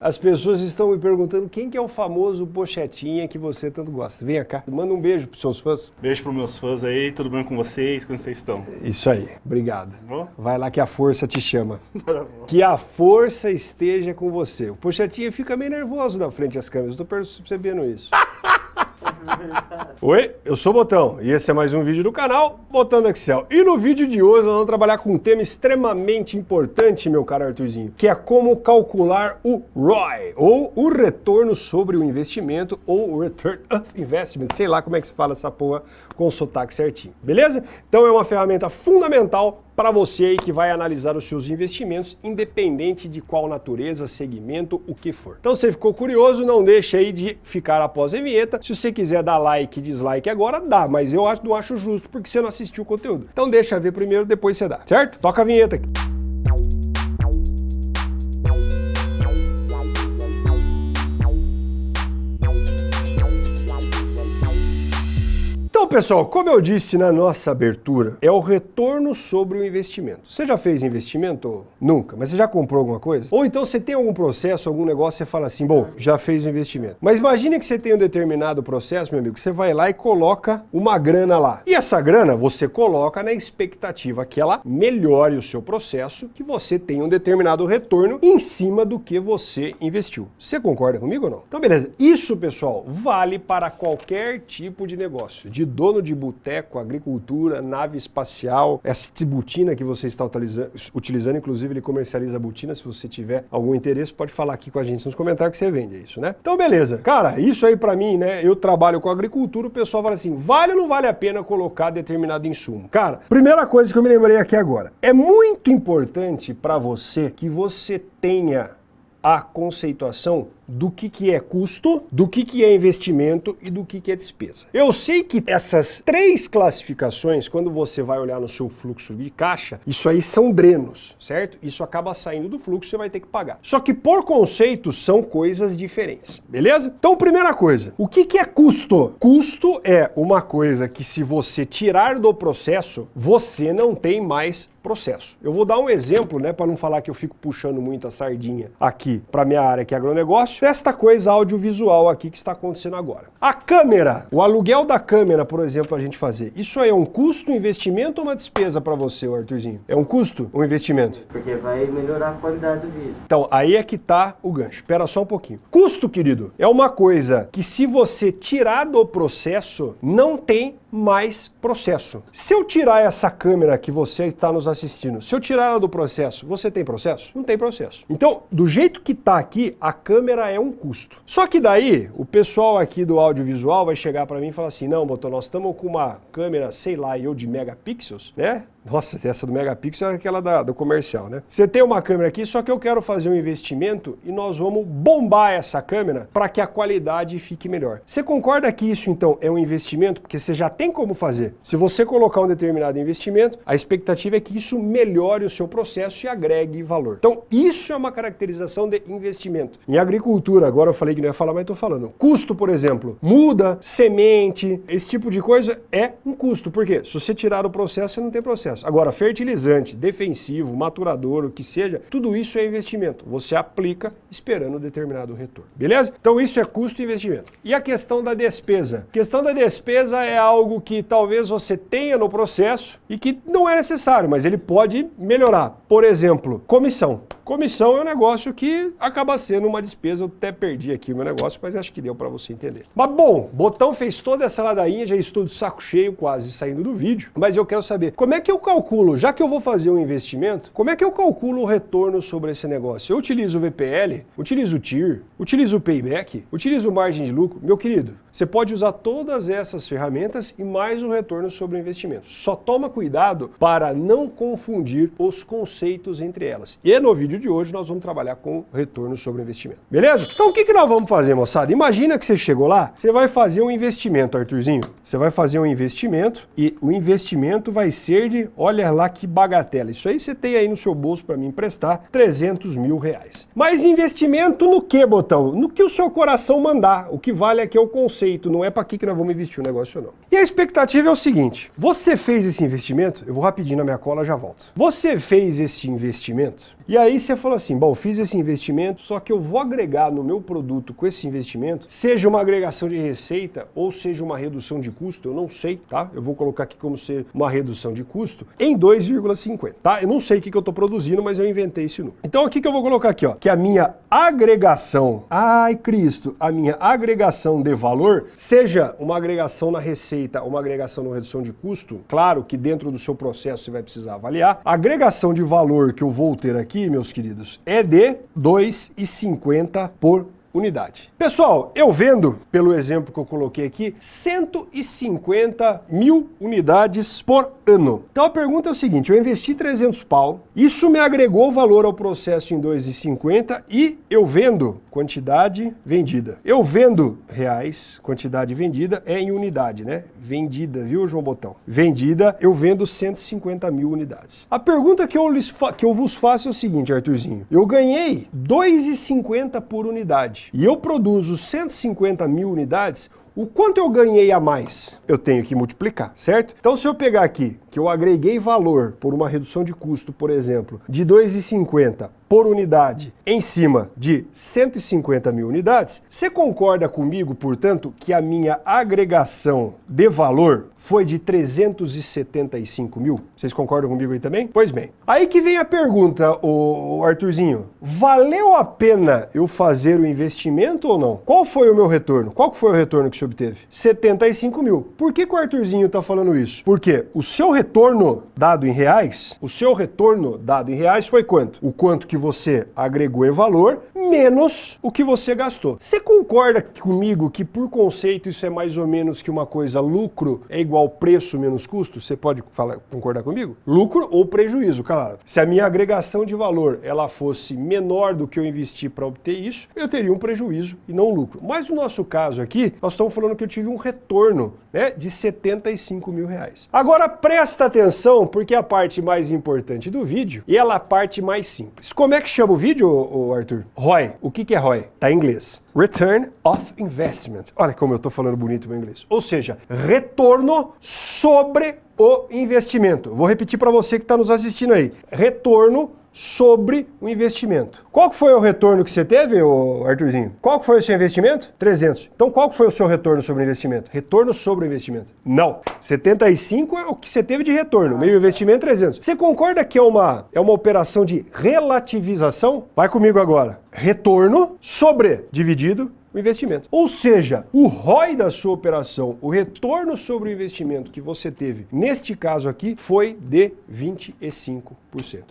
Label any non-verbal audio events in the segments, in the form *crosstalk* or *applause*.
As pessoas estão me perguntando quem que é o famoso pochetinha que você tanto gosta. Venha cá, manda um beijo pros seus fãs. Beijo pros meus fãs aí, tudo bem com vocês? Como vocês estão? Isso aí, obrigado. Vou? Vai lá que a força te chama. *laughs* Tá que a força esteja com você. O pochetinha fica meio nervoso na frente das câmeras, estou percebendo isso. *laughs* *laughs* Oi, eu sou o Botão e esse é mais um vídeo do canal Botando Excel. E no vídeo de hoje nós vamos trabalhar com um tema extremamente importante, meu caro Arthurzinho, que é como calcular o ROI, ou o retorno sobre o investimento, ou o Return of Investment, sei lá como é que se fala essa porra com sotaque certinho, beleza? Então é uma ferramenta fundamental para você aí que vai analisar os seus investimentos, independente de qual natureza, segmento, o que for. Então, se você ficou curioso, não deixe aí de ficar após a vinheta. Se você quiser dar like e dislike agora, dá, mas eu acho, não acho justo porque você não assistiu o conteúdo. Então deixa ver primeiro, depois você dá, certo? Toca a vinheta aqui. Então, pessoal, como eu disse na nossa abertura, é o retorno sobre o investimento. Você já fez investimento? Nunca. Mas você já comprou alguma coisa? Ou então você tem algum processo, algum negócio, você fala assim, bom, já fez o investimento. Mas imagine que você tem um determinado processo, meu amigo, você vai lá e coloca uma grana lá. E essa grana você coloca na expectativa que ela melhore o seu processo, que você tenha um determinado retorno em cima do que você investiu. Você concorda comigo ou não? Então, beleza. Isso, pessoal, vale para qualquer tipo de negócio, de dono de boteco, agricultura, nave espacial, essa butina que você está utilizando, inclusive ele comercializa butina, se você tiver algum interesse, pode falar aqui com a gente nos comentários que você vende isso, né? Então beleza, cara, isso aí para mim, né, eu trabalho com agricultura, o pessoal fala assim, vale ou não vale a pena colocar determinado insumo? Cara, primeira coisa que eu me lembrei aqui agora, é muito importante para você que você tenha a conceituação do que, que é custo, do que, que é investimento e do que, que é despesa. Eu sei que essas três classificações, quando você vai olhar no seu fluxo de caixa, isso aí são drenos, certo? Isso acaba saindo do fluxo, você vai ter que pagar. Só que por conceito são coisas diferentes, beleza? Então, primeira coisa, o que, que é custo? Custo é uma coisa que se você tirar do processo, você não tem mais processo. Eu vou dar um exemplo, né, para não falar que eu fico puxando muito a sardinha aqui para minha área que é agronegócio, desta coisa audiovisual aqui que está acontecendo agora. A câmera, o aluguel da câmera, por exemplo, a gente fazer, isso aí é um custo, um investimento ou uma despesa para você, Arthurzinho? É um custo ou um investimento? Porque vai melhorar a qualidade do vídeo. Então, aí é que tá o gancho. Espera só um pouquinho. Custo, querido, é uma coisa que se você tirar do processo, não tem mais processo. Se eu tirar essa câmera que você está nos assistindo, se eu tirar ela do processo, você tem processo? Não tem processo. Então, do jeito que está aqui, a câmera é um custo. Só que daí, o pessoal aqui do audiovisual vai chegar para mim e falar assim, não, Botão, nós estamos com uma câmera, sei lá, eu de megapixels, né? Nossa, essa do megapixel é aquela da, do comercial, né? Você tem uma câmera aqui, só que eu quero fazer um investimento e nós vamos bombar essa câmera para que a qualidade fique melhor. Você concorda que isso, então, é um investimento? Porque você já tem como fazer. Se você colocar um determinado investimento, a expectativa é que isso melhore o seu processo e agregue valor. Então, isso é uma caracterização de investimento. Em agricultura, agora eu falei que não ia falar, mas estou falando. Custo, por exemplo, muda, semente, esse tipo de coisa é um custo. Por quê? Se você tirar o processo, você não tem processo processo. Agora, fertilizante, defensivo, maturador, o que seja, tudo isso é investimento. Você aplica esperando determinado retorno. Beleza? Então isso é custo e investimento. E a questão da despesa? A questão da despesa é algo que talvez você tenha no processo e que não é necessário, mas ele pode melhorar. Por exemplo, comissão. Comissão é um negócio que acaba sendo uma despesa, eu até perdi aqui o meu negócio, mas acho que deu para você entender. Mas bom, Botão fez toda essa ladainha, já estou de saco cheio quase saindo do vídeo, mas eu quero saber, como é que eu calculo, já que eu vou fazer um investimento, como é que eu calculo o retorno sobre esse negócio? Eu utilizo o VPL, utilizo o TIR, utilizo o Payback, utilizo margem de lucro. Meu querido, você pode usar todas essas ferramentas e mais o retorno sobre o investimento. Só toma cuidado para não confundir os conceitos entre elas. E no vídeo de hoje nós vamos trabalhar com retorno sobre investimento. Beleza? Então o que, que nós vamos fazer, moçada? Imagina que você chegou lá, você vai fazer um investimento, Arthurzinho. Você vai fazer um investimento e o investimento vai ser de, olha lá que bagatela. Isso aí você tem aí no seu bolso para me emprestar 300 mil reais. Mas investimento no que, Botão? No que o seu coração mandar. O que vale aqui é o conceito, não é para que, que nós vamos investir o negócio não. E a expectativa é o seguinte, você fez esse investimento, eu vou rapidinho na minha cola, já volto. Você fez esse investimento, e aí você fala assim, bom, fiz esse investimento, só que eu vou agregar no meu produto com esse investimento, seja uma agregação de receita ou seja uma redução de custo, eu não sei, tá? Eu vou colocar aqui como ser uma redução de custo em 2,50, tá? Eu não sei o que, que eu estou produzindo, mas eu inventei esse número. Então o que, que eu vou colocar aqui, ó? Que a minha agregação, ai Cristo, a minha agregação de valor, seja uma agregação na receita, uma agregação na redução de custo, claro que dentro do seu processo você vai precisar avaliar, a agregação de valor que eu vou ter aqui, meus queridos, é de 2,50 por unidade. Pessoal, eu vendo, pelo exemplo que eu coloquei aqui, 150 mil unidades por ano. Então a pergunta é o seguinte, eu investi 300 pau, isso me agregou valor ao processo em 2,50 e eu vendo quantidade vendida. Eu vendo reais, quantidade vendida é em unidade, né? Vendida, viu, João Botão? Vendida, eu vendo 150 mil unidades. A pergunta que eu, lhes que eu vos faço é o seguinte, Arthurzinho. Eu ganhei 2,50 por unidade e eu produzo 150 mil unidades, o quanto eu ganhei a mais? Eu tenho que multiplicar, certo? Então se eu pegar aqui que eu agreguei valor por uma redução de custo, por exemplo, de 2,50 por unidade em cima de 150 mil unidades, você concorda comigo, portanto, que a minha agregação de valor foi de 375 mil? Vocês concordam comigo aí também? Pois bem. Aí que vem a pergunta, o Arthurzinho. Valeu a pena eu fazer o investimento ou não? Qual foi o meu retorno? Qual foi o retorno que você obteve? 75 mil. Por que, que o Arthurzinho está falando isso? Porque o seu retorno dado em reais, o seu retorno dado em reais foi quanto? O quanto que você agregou valor, menos o que você gastou. Você concorda comigo que por conceito isso é mais ou menos que uma coisa lucro é igual preço menos custo? Você pode falar, concordar comigo? Lucro ou prejuízo, claro. Se a minha agregação de valor ela fosse menor do que eu investi para obter isso, eu teria um prejuízo e não um lucro. Mas no nosso caso aqui, nós estamos falando que eu tive um retorno né, de 75 mil reais. Agora presta atenção, porque é a parte mais importante do vídeo e ela é a parte mais simples. Como é que chama o vídeo, Arthur? O que, que é ROI? Tá em inglês. Return of Investment. Olha como eu estou falando bonito em inglês. Ou seja, retorno sobre o investimento. Vou repetir para você que está nos assistindo aí. Retorno sobre o investimento. Qual foi o retorno que você teve, Arthurzinho? Qual foi o seu investimento? 300. Então qual foi o seu retorno sobre o investimento? Retorno sobre o investimento. Não. 75 é o que você teve de retorno. Meio investimento, 300. Você concorda que é uma, é uma operação de relativização? Vai comigo agora. Retorno sobre dividido o investimento. Ou seja, o ROI da sua operação, o retorno sobre o investimento que você teve, neste caso aqui, foi de 25%.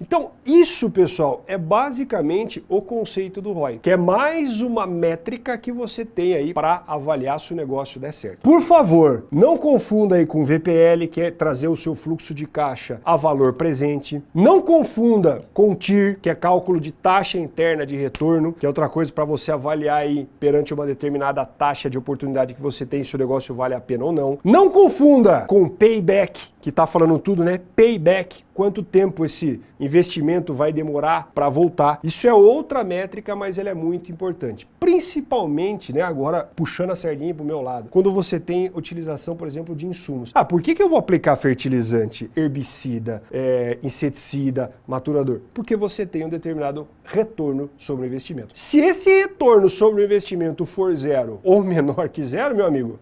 Então, isso, pessoal, é basicamente o conceito do ROI, que é mais uma métrica que você tem aí para avaliar se o negócio der certo. Por favor, não confunda aí com VPL, que é trazer o seu fluxo de caixa a valor presente. Não confunda com TIR, que é cálculo de taxa interna de retorno, que é outra coisa para você avaliar aí perante uma determinada taxa de oportunidade que você tem se o negócio vale a pena ou não. Não confunda com payback, que está falando tudo, né? Payback, quanto tempo esse investimento vai demorar para voltar. Isso é outra métrica, mas ela é muito importante. Principalmente, né, agora puxando a sardinha para o meu lado, quando você tem utilização, por exemplo, de insumos. Ah, por que, que eu vou aplicar fertilizante, herbicida, é, inseticida, maturador? Porque você tem um determinado retorno sobre o investimento. Se esse retorno sobre o investimento for zero ou *laughs* menor que zero, meu amigo,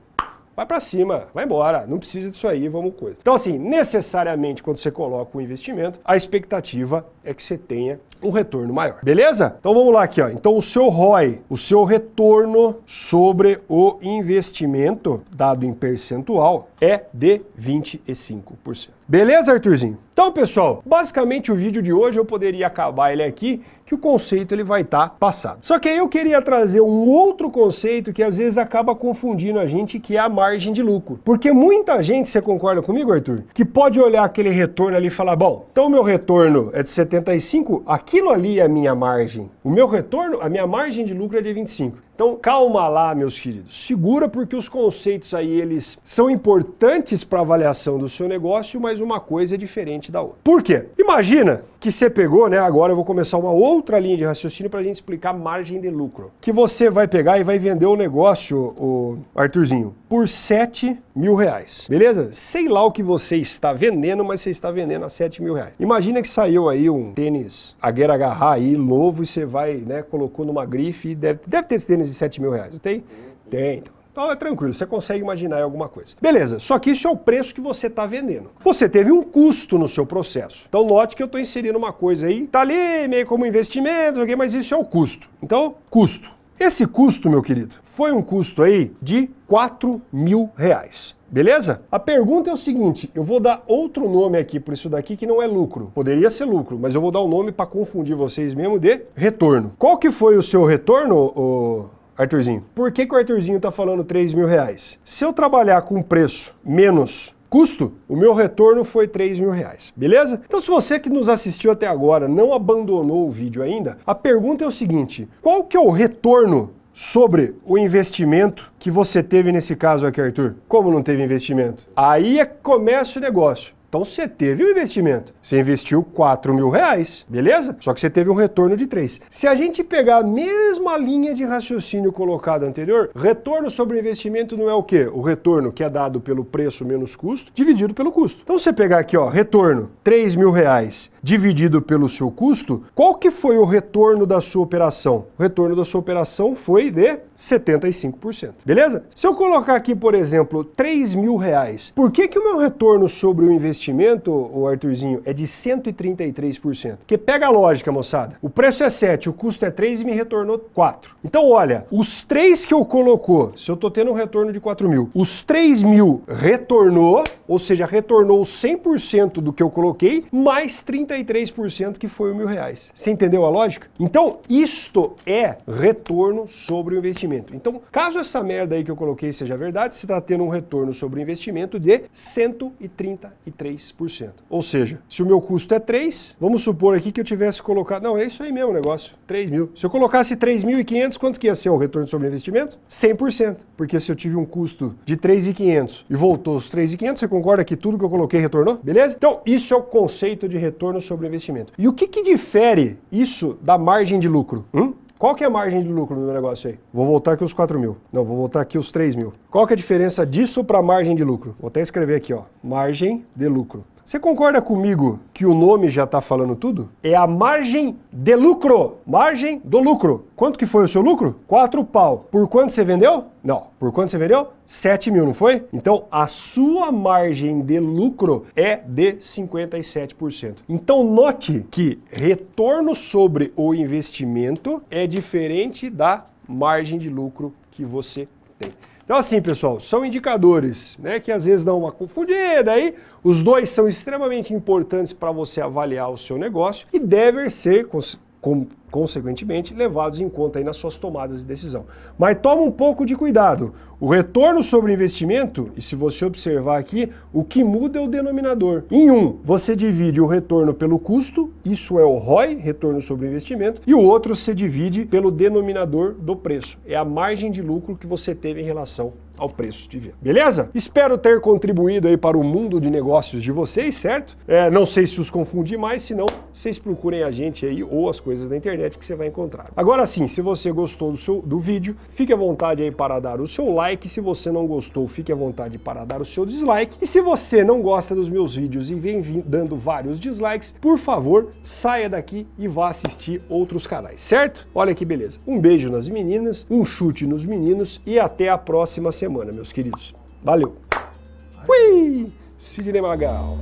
vai para cima, vai embora, não precisa disso aí, vamos coisa. Então assim, necessariamente quando você coloca um investimento, a expectativa é que você tenha um retorno maior. Beleza? Então vamos lá aqui, ó. Então o seu ROI, o seu retorno sobre o investimento dado em percentual é de 25%. Beleza, Arthurzinho? Então, pessoal, basicamente o vídeo de hoje eu poderia acabar ele aqui, que o conceito ele vai estar tá passado. Só que aí eu queria trazer um outro conceito que às vezes acaba confundindo a gente, que é a margem de lucro. Porque muita gente, você concorda comigo, Arthur? Que pode olhar aquele retorno ali e falar, bom, então meu retorno é de 75, aquilo ali é a minha margem. O meu retorno, a minha margem de lucro é de 25. Então calma lá, meus queridos. Segura porque os conceitos aí eles são importantes para avaliação do seu negócio, mas uma coisa é diferente da outra. Por quê? Imagina que você pegou, né? Agora eu vou começar uma outra linha de raciocínio para a gente explicar margem de lucro. Que você vai pegar e vai vender o negócio, o Arthurzinho, por 7 mil reais. Beleza? Sei lá o que você está vendendo, mas você está vendendo a 7 mil reais. Imagina que saiu aí um tênis Aguera Agarrar aí, novo, e você vai, né, colocou numa grife deve, deve ter esse tênis de 7 mil reais. Tem? Tem. Então. Então é tranquilo, você consegue imaginar alguma coisa. Beleza, só que isso é o preço que você está vendendo. Você teve um custo no seu processo. Então note que eu estou inserindo uma coisa aí, tá ali meio como investimento, mas isso é o custo. Então, custo. Esse custo, meu querido, foi um custo aí de 4 mil reais. Beleza? A pergunta é o seguinte, eu vou dar outro nome aqui para isso daqui que não é lucro. Poderia ser lucro, mas eu vou dar um nome para confundir vocês mesmo de retorno. Qual que foi o seu retorno, o Arthurzinho? Por que, que o Arthurzinho está falando 3 mil reais? Se eu trabalhar com preço menos custo, o meu retorno foi 3 mil reais, beleza? Então se você que nos assistiu até agora não abandonou o vídeo ainda, a pergunta é o seguinte, qual que é o retorno sobre o investimento que você teve nesse caso aqui, Arthur? Como não teve investimento? Aí é começa o negócio. Então você teve um investimento. Você investiu 4 mil reais, beleza? Só que você teve um retorno de 3. Se a gente pegar a mesma linha de raciocínio colocada anterior, retorno sobre investimento não é o quê? O retorno que é dado pelo preço menos custo, dividido pelo custo. Então você pegar aqui, ó, retorno 3 mil reais dividido pelo seu custo, qual que foi o retorno da sua operação? O retorno da sua operação foi de 75%, beleza? Se eu colocar aqui, por exemplo, 3 mil reais, por que que o meu retorno sobre o investimento o Arthurzinho, é de 133%. Porque pega a lógica, moçada. O preço é 7, o custo é 3 e me retornou 4. Então, olha, os 3 que eu colocou, se eu tô tendo um retorno de 4 mil, os 3 mil retornou, ou seja, retornou 100% do que eu coloquei, mais 33% que foi o mil reais. Você entendeu a lógica? Então, isto é retorno sobre o investimento. Então, caso essa merda aí que eu coloquei seja verdade, você está tendo um retorno sobre o investimento de 133%. 3%. Ou seja, se o meu custo é 3, vamos supor aqui que eu tivesse colocado... Não, é isso aí mesmo o negócio, 3 mil. Se eu colocasse 3.500, quanto que ia ser o retorno sobre investimento? 100%. Porque se eu tive um custo de 3.500 e voltou os 3.500, você concorda que tudo que eu coloquei retornou? Beleza? Então, isso é o conceito de retorno sobre investimento. E o que, que difere isso da margem de lucro? Hum? Qual que é a margem de lucro no meu negócio aí? Vou voltar aqui os 4 mil. Não, vou voltar aqui os 3 mil. Qual que é a diferença disso para margem de lucro? Vou até escrever aqui, ó. Margem de lucro. Você concorda comigo que o nome já está falando tudo? É a margem de lucro. Margem do lucro. Quanto que foi o seu lucro? 4 pau. Por quanto você vendeu? Não. Por quanto você vendeu? 7 mil, não foi? Então, a sua margem de lucro é de 57%. Então, note que retorno sobre o investimento é diferente da margem de lucro que você tem. Então assim, pessoal, são indicadores né, que às vezes dão uma confundida aí. Os dois são extremamente importantes para você avaliar o seu negócio e devem ser com, consequentemente, levados em conta aí nas suas tomadas de decisão. Mas toma um pouco de cuidado. O retorno sobre investimento, e se você observar aqui, o que muda é o denominador. Em um, você divide o retorno pelo custo, isso é o ROI, retorno sobre investimento, e o outro você divide pelo denominador do preço. É a margem de lucro que você teve em relação ao preço de venda. Beleza? Espero ter contribuído aí para o mundo de negócios de vocês, certo? É, não sei se os confundi mais, se não, vocês procurem a gente aí ou as coisas da internet que você vai encontrar. Agora sim, se você gostou do, seu, do vídeo, fique à vontade aí para dar o seu like. Se você não gostou, fique à vontade para dar o seu dislike. E se você não gosta dos meus vídeos e vem dando vários dislikes, por favor, saia daqui e vá assistir outros canais, certo? Olha que beleza. Um beijo nas meninas, um chute nos meninos e até a próxima semana semana, meus queridos. Valeu! Ui! Sidney Magal.